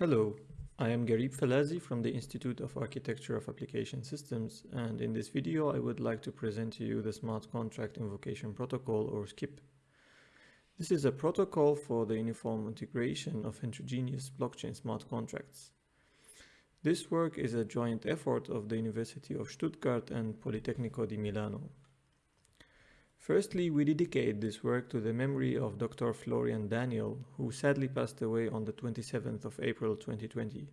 Hello, I am Ghareeb Falazi from the Institute of Architecture of Application Systems and in this video I would like to present to you the Smart Contract Invocation Protocol or SCIP. This is a protocol for the uniform integration of heterogeneous blockchain smart contracts. This work is a joint effort of the University of Stuttgart and Politecnico di Milano. Firstly, we dedicate this work to the memory of Dr. Florian Daniel, who sadly passed away on the 27th of April 2020.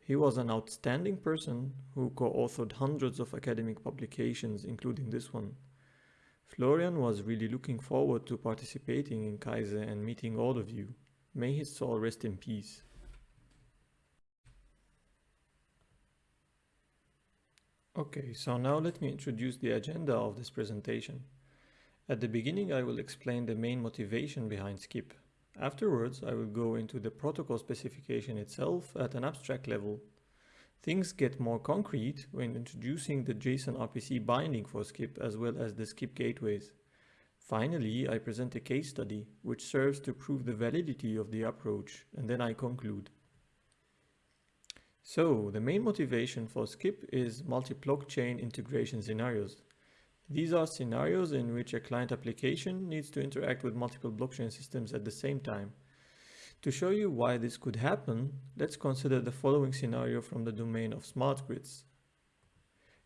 He was an outstanding person who co-authored hundreds of academic publications, including this one. Florian was really looking forward to participating in CAiSE and meeting all of you. May his soul rest in peace. Okay, so now let me introduce the agenda of this presentation. At the beginning I will explain the main motivation behind SCIP. Afterwards I will go into the protocol specification itself at an abstract level. Things get more concrete when introducing the JSON RPC binding for SCIP as well as the SCIP gateways. Finally, I present a case study which serves to prove the validity of the approach and then I conclude. So, the main motivation for SCIP is multi-blockchain integration scenarios. These are scenarios in which a client application needs to interact with multiple blockchain systems at the same time. To show you why this could happen, let's consider the following scenario from the domain of smart grids.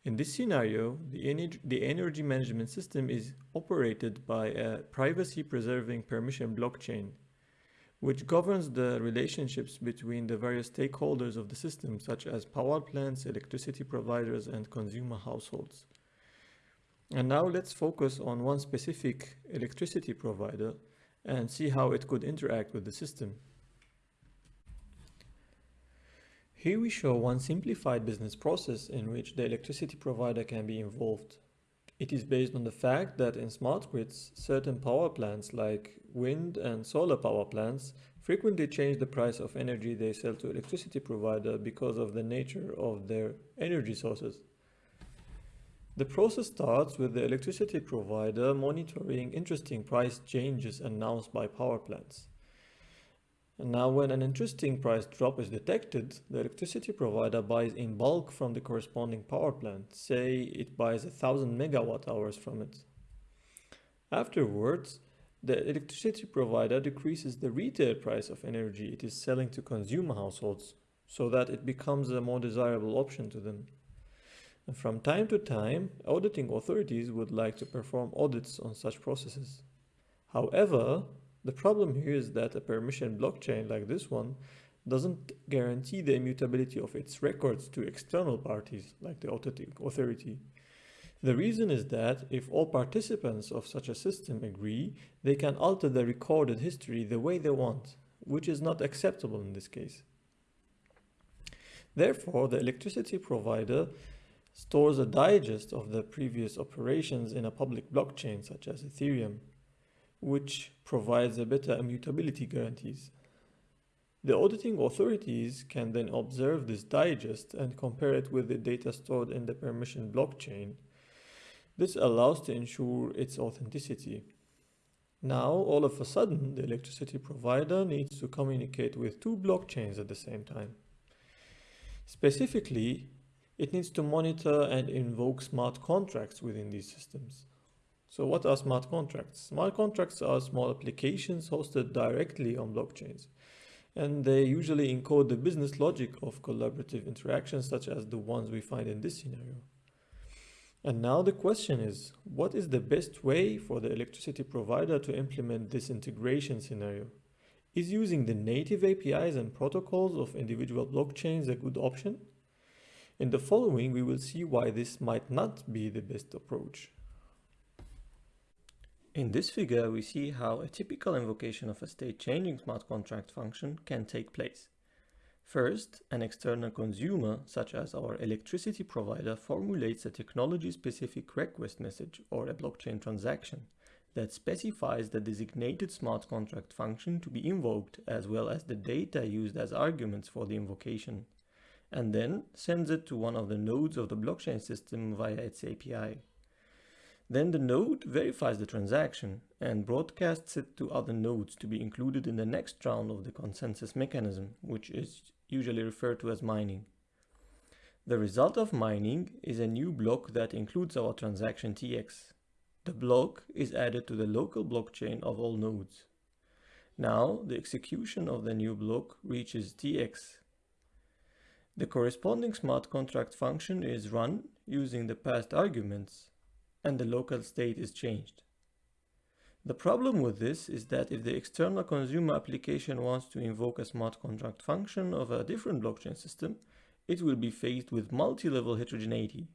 In this scenario, the, energy, the energy management system is operated by a privacy-preserving permission blockchain, which governs the relationships between the various stakeholders of the system, such as power plants, electricity providers, and consumer households. And now let's focus on one specific electricity provider and see how it could interact with the system. Here we show one simplified business process in which the electricity provider can be involved. It is based on the fact that in smart grids, certain power plants like wind and solar power plants frequently change the price of energy they sell to electricity provider because of the nature of their energy sources. The process starts with the electricity provider monitoring interesting price changes announced by power plants. And now when an interesting price drop is detected, the electricity provider buys in bulk from the corresponding power plant. Say it buys a thousand megawatt hours from it. Afterwards, the electricity provider decreases the retail price of energy it is selling to consumer households so that it becomes a more desirable option to them. From time to time, auditing authorities would like to perform audits on such processes. However, the problem here is that a permission blockchain like this one doesn't guarantee the immutability of its records to external parties like the auditing authority. The reason is that if all participants of such a system agree, they can alter the recorded history the way they want, which is not acceptable in this case. Therefore, the electricity provider stores a digest of the previous operations in a public blockchain such as Ethereum, which provides a better immutability guarantees. The auditing authorities can then observe this digest and compare it with the data stored in the permission blockchain. This allows to ensure its authenticity. Now, all of a sudden, the electricity provider needs to communicate with two blockchains at the same time. Specifically, it needs to monitor and invoke smart contracts within these systems. So what are smart contracts? Smart contracts are small applications hosted directly on blockchains. And they usually encode the business logic of collaborative interactions such as the ones we find in this scenario. And now the question is, what is the best way for the electricity provider to implement this integration scenario? Is using the native APIs and protocols of individual blockchains a good option? In the following, we will see why this might not be the best approach. In this figure, we see how a typical invocation of a state-changing smart contract function can take place. First, an external consumer, such as our electricity provider, formulates a technology-specific request message or a blockchain transaction that specifies the designated smart contract function to be invoked as well as the data used as arguments for the invocation and then sends it to one of the nodes of the blockchain system via its API. Then the node verifies the transaction and broadcasts it to other nodes to be included in the next round of the consensus mechanism, which is usually referred to as mining. The result of mining is a new block that includes our transaction TX. The block is added to the local blockchain of all nodes. Now the execution of the new block reaches TX. The corresponding smart contract function is run using the passed arguments and the local state is changed. The problem with this is that if the external consumer application wants to invoke a smart contract function of a different blockchain system, it will be faced with multi-level heterogeneity.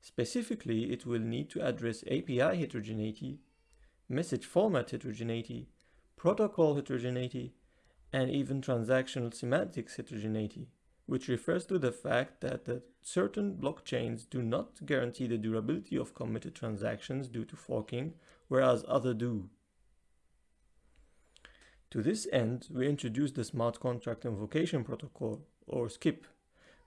Specifically, it will need to address API heterogeneity, message format heterogeneity, protocol heterogeneity, and even transactional semantics heterogeneity, which refers to the fact that the certain blockchains do not guarantee the durability of committed transactions due to forking, whereas others do. To this end, we introduced the Smart Contract Invocation Protocol, or SCIP,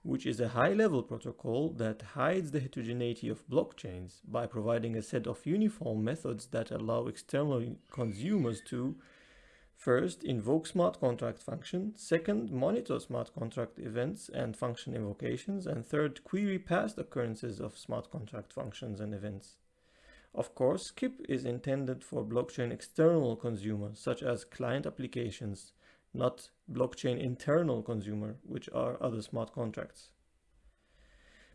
which is a high-level protocol that hides the heterogeneity of blockchains by providing a set of uniform methods that allow external consumers to First, invoke smart contract function. Second, monitor smart contract events and function invocations. And third, query past occurrences of smart contract functions and events. Of course, SCIP is intended for blockchain external consumers, such as client applications, not blockchain internal consumer, which are other smart contracts.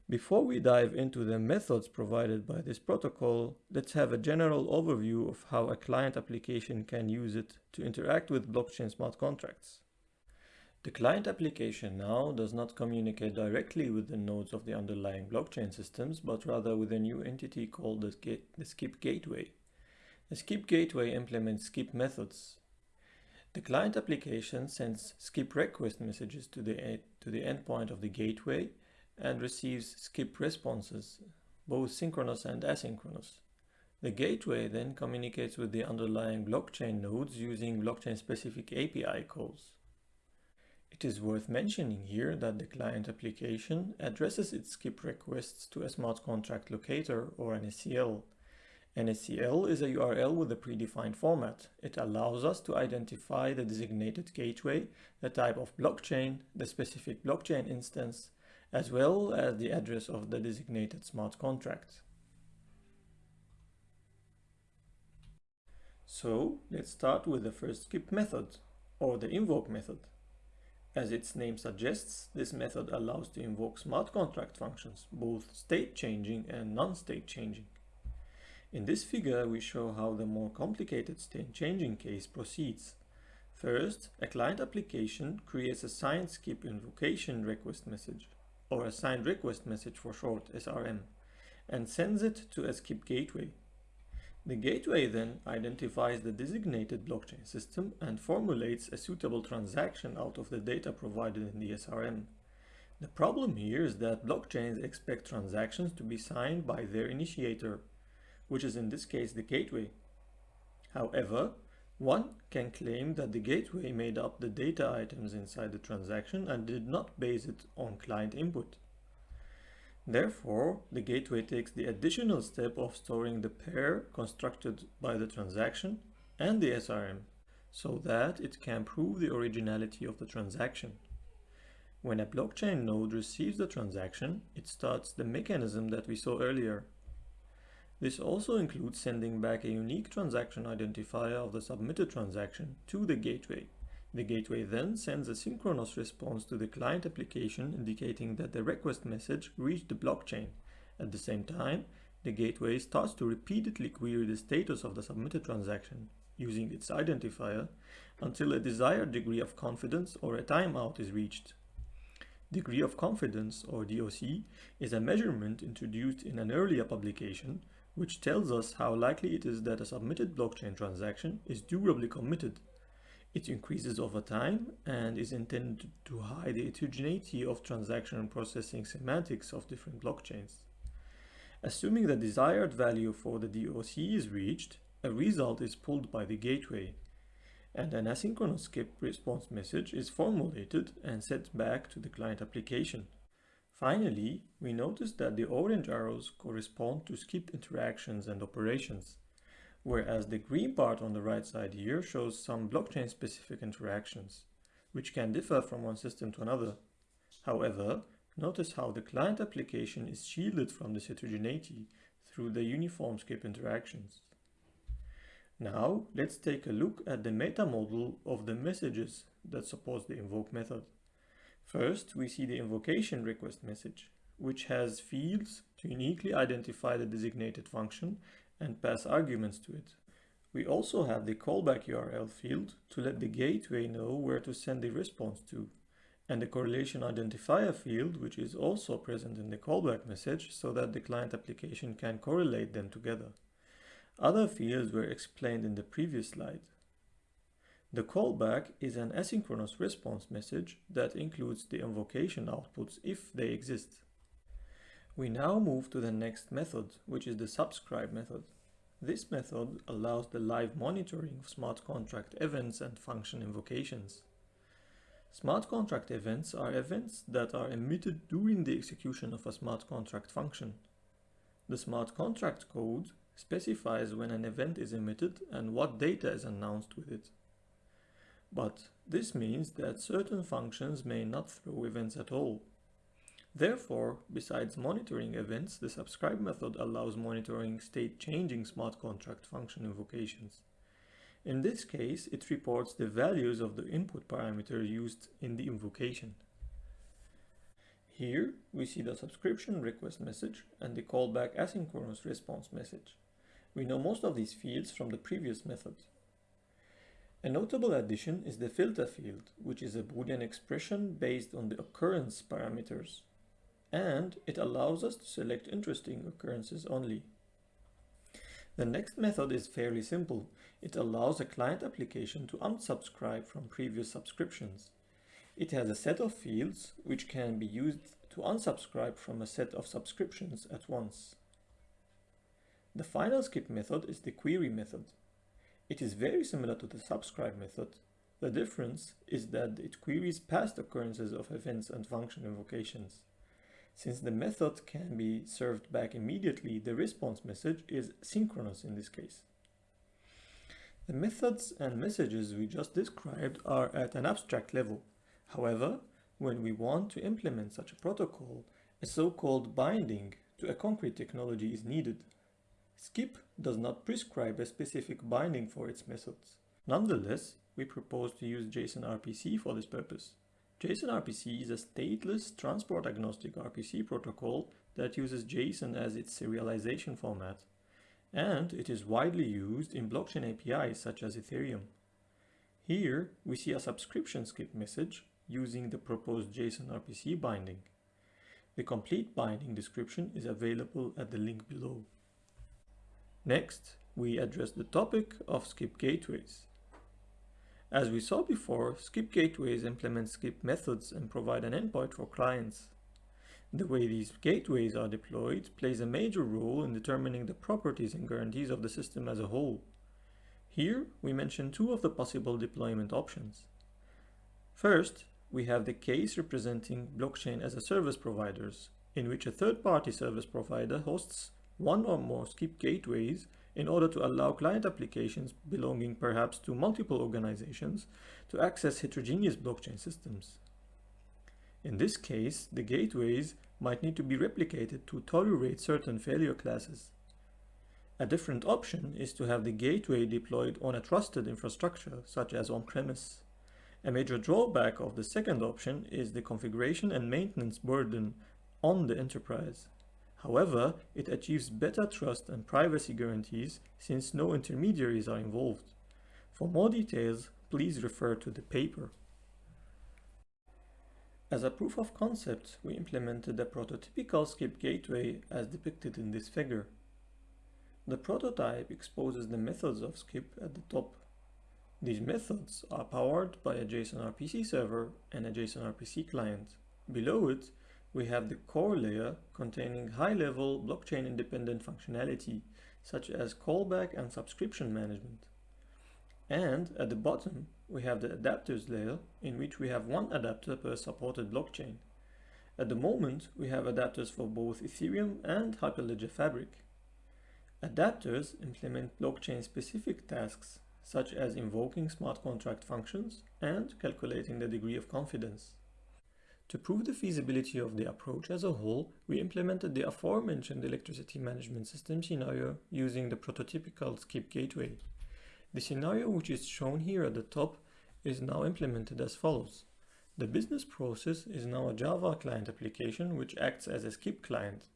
Before we dive into the methods provided by this protocol, let's have a general overview of how a client application can use it to interact with blockchain smart contracts. The client application now does not communicate directly with the nodes of the underlying blockchain systems, but rather with a new entity called the, the SCIP gateway. The SCIP gateway implements SCIP methods the client application sends SCIP request messages to the, to the endpoint of the gateway and receives SCIP responses, both synchronous and asynchronous. The gateway then communicates with the underlying blockchain nodes using blockchain-specific API calls. It is worth mentioning here that the client application addresses its SCIP requests to a smart contract locator or an SCL an SCL is a URL with a predefined format. It allows us to identify the designated gateway, the type of blockchain, the specific blockchain instance, as well as the address of the designated smart contract. So let's start with the first SCIP method, or the invoke method. As its name suggests, this method allows to invoke smart contract functions, both state changing and non-state changing. In this figure, we show how the more complicated state changing case proceeds. First, a client application creates a signed SCIP invocation request message, or a signed request message for short, SRM, and sends it to a SCIP gateway. The gateway then identifies the designated blockchain system and formulates a suitable transaction out of the data provided in the SRM. The problem here is that blockchains expect transactions to be signed by their initiator, which is in this case the gateway. However, one can claim that the gateway made up the data items inside the transaction and did not base it on client input. Therefore, the gateway takes the additional step of storing the pair constructed by the transaction and the SRM so that it can prove the originality of the transaction. When a blockchain node receives the transaction, it starts the mechanism that we saw earlier, this also includes sending back a unique transaction identifier of the submitted transaction to the gateway. The gateway then sends a synchronous response to the client application indicating that the request message reached the blockchain. At the same time, the gateway starts to repeatedly query the status of the submitted transaction using its identifier until a desired degree of confidence or a timeout is reached. Degree of confidence, or DOC, is a measurement introduced in an earlier publication which tells us how likely it is that a submitted blockchain transaction is durably committed. It increases over time and is intended to hide the heterogeneity of transaction processing semantics of different blockchains. Assuming the desired value for the DOC is reached, a result is pulled by the gateway, and an asynchronous SCIP response message is formulated and sent back to the client application. Finally, we notice that the orange arrows correspond to SCIP interactions and operations, whereas the green part on the right side here shows some blockchain-specific interactions, which can differ from one system to another. However, notice how the client application is shielded from this heterogeneity through the uniform SCIP interactions. Now, let's take a look at the meta model of the messages that supports the invoke method. First, we see the invocation request message, which has fields to uniquely identify the designated function and pass arguments to it. We also have the callback URL field to let the gateway know where to send the response to, and the correlation identifier field, which is also present in the callback message so that the client application can correlate them together. Other fields were explained in the previous slide. The callback is an asynchronous response message that includes the invocation outputs if they exist. We now move to the next method, which is the subscribe method. This method allows the live monitoring of smart contract events and function invocations. Smart contract events are events that are emitted during the execution of a smart contract function. The smart contract code specifies when an event is emitted and what data is announced with it. But this means that certain functions may not throw events at all. Therefore, besides monitoring events, the subscribe method allows monitoring state-changing smart contract function invocations. In this case, it reports the values of the input parameter used in the invocation. Here, we see the subscription request message and the callback asynchronous response message. We know most of these fields from the previous method. A notable addition is the filter field, which is a Boolean expression based on the occurrence parameters, and it allows us to select interesting occurrences only. The next method is fairly simple. It allows a client application to unsubscribe from previous subscriptions. It has a set of fields which can be used to unsubscribe from a set of subscriptions at once. The final SCIP method is the query method. It is very similar to the subscribe method. The difference is that it queries past occurrences of events and function invocations. Since the method can be served back immediately, the response message is synchronous in this case. The methods and messages we just described are at an abstract level. However, when we want to implement such a protocol, a so-called binding to a concrete technology is needed. SCIP does not prescribe a specific binding for its methods. Nonetheless, we propose to use JSON RPC for this purpose. JSON RPC is a stateless transport agnostic RPC protocol that uses JSON as its serialization format, and it is widely used in blockchain APIs such as Ethereum. Here, we see a subscription SCIP message using the proposed JSON RPC binding. The complete binding description is available at the link below. Next, we address the topic of SCIP gateways. As we saw before, SCIP gateways implement SCIP methods and provide an endpoint for clients. The way these gateways are deployed plays a major role in determining the properties and guarantees of the system as a whole. Here, we mention two of the possible deployment options. First, we have the case representing blockchain as a service providers, in which a third-party service provider hosts one or more SCIP gateways in order to allow client applications belonging perhaps to multiple organizations to access heterogeneous blockchain systems. In this case, the gateways might need to be replicated to tolerate certain failure classes. A different option is to have the gateway deployed on a trusted infrastructure, such as on-premise. A major drawback of the second option is the configuration and maintenance burden on the enterprise. However, it achieves better trust and privacy guarantees since no intermediaries are involved. For more details, please refer to the paper. As a proof of concept, we implemented a prototypical SCIP gateway as depicted in this figure. The prototype exposes the methods of SCIP at the top. These methods are powered by a JSON RPC server and a JSON RPC client. Below it, we have the core layer containing high-level blockchain-independent functionality, such as callback and subscription management. And at the bottom, we have the adapters layer, in which we have one adapter per supported blockchain. At the moment, we have adapters for both Ethereum and Hyperledger Fabric. Adapters implement blockchain-specific tasks such as invoking smart contract functions and calculating the degree of confidence. To prove the feasibility of the approach as a whole, we implemented the aforementioned electricity management system scenario using the prototypical SCIP gateway. The scenario which is shown here at the top is now implemented as follows. The business process is now a Java client application which acts as a SCIP client.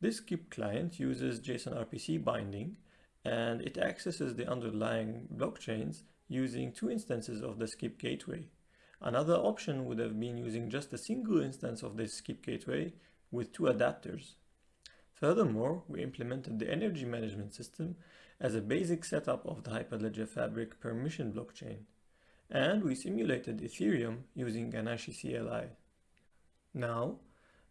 This SCIP client uses JSON RPC binding and it accesses the underlying blockchains using two instances of the SCIP gateway. Another option would have been using just a single instance of this SCIP gateway with two adapters. Furthermore, we implemented the energy management system as a basic setup of the Hyperledger Fabric permission blockchain, and we simulated Ethereum using Ganache CLI. Now,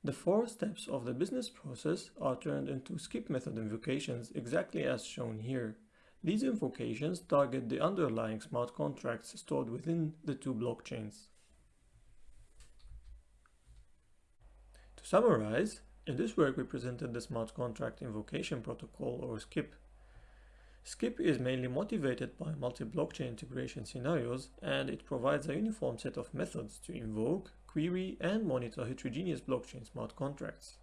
the four steps of the business process are turned into SCIP method invocations exactly as shown here. These invocations target the underlying smart contracts stored within the two blockchains. To summarize, in this work we presented the smart contract invocation protocol or SCIP. SCIP is mainly motivated by multi-blockchain integration scenarios and it provides a uniform set of methods to invoke, query and monitor heterogeneous blockchain smart contracts.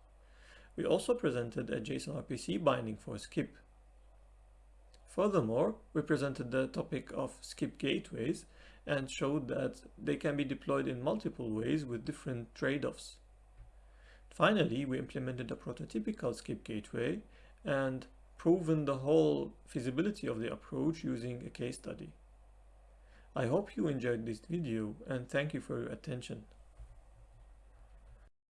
We also presented a JSON RPC binding for SCIP Furthermore, we presented the topic of SCIP gateways and showed that they can be deployed in multiple ways with different trade-offs. Finally, we implemented a prototypical SCIP gateway and proven the whole feasibility of the approach using a case study. I hope you enjoyed this video and thank you for your attention.